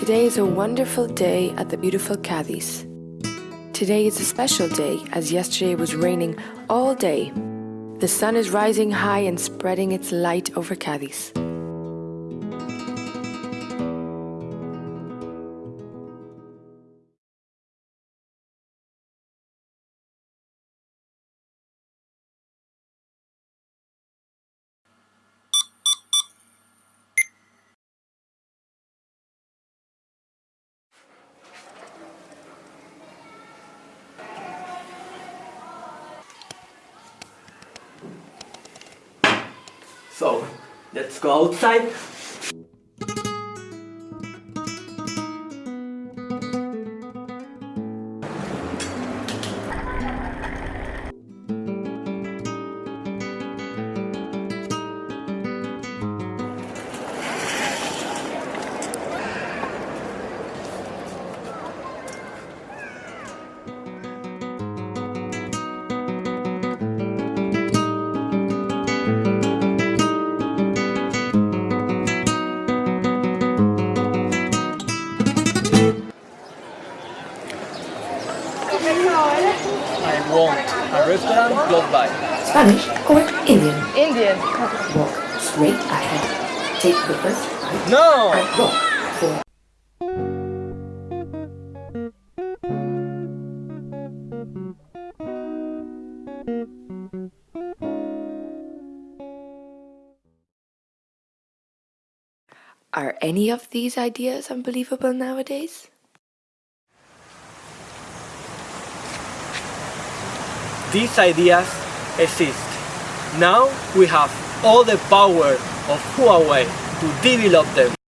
Today is a wonderful day at the beautiful Cadiz. Today is a special day as yesterday was raining all day. The sun is rising high and spreading its light over Cadiz. So, let's go outside. Want a restaurant close by. Spanish or Indian? Indian. Walk straight ahead. Take the first right No! and walk for Are any of these ideas unbelievable nowadays? These ideas exist. Now we have all the power of Huawei to develop them.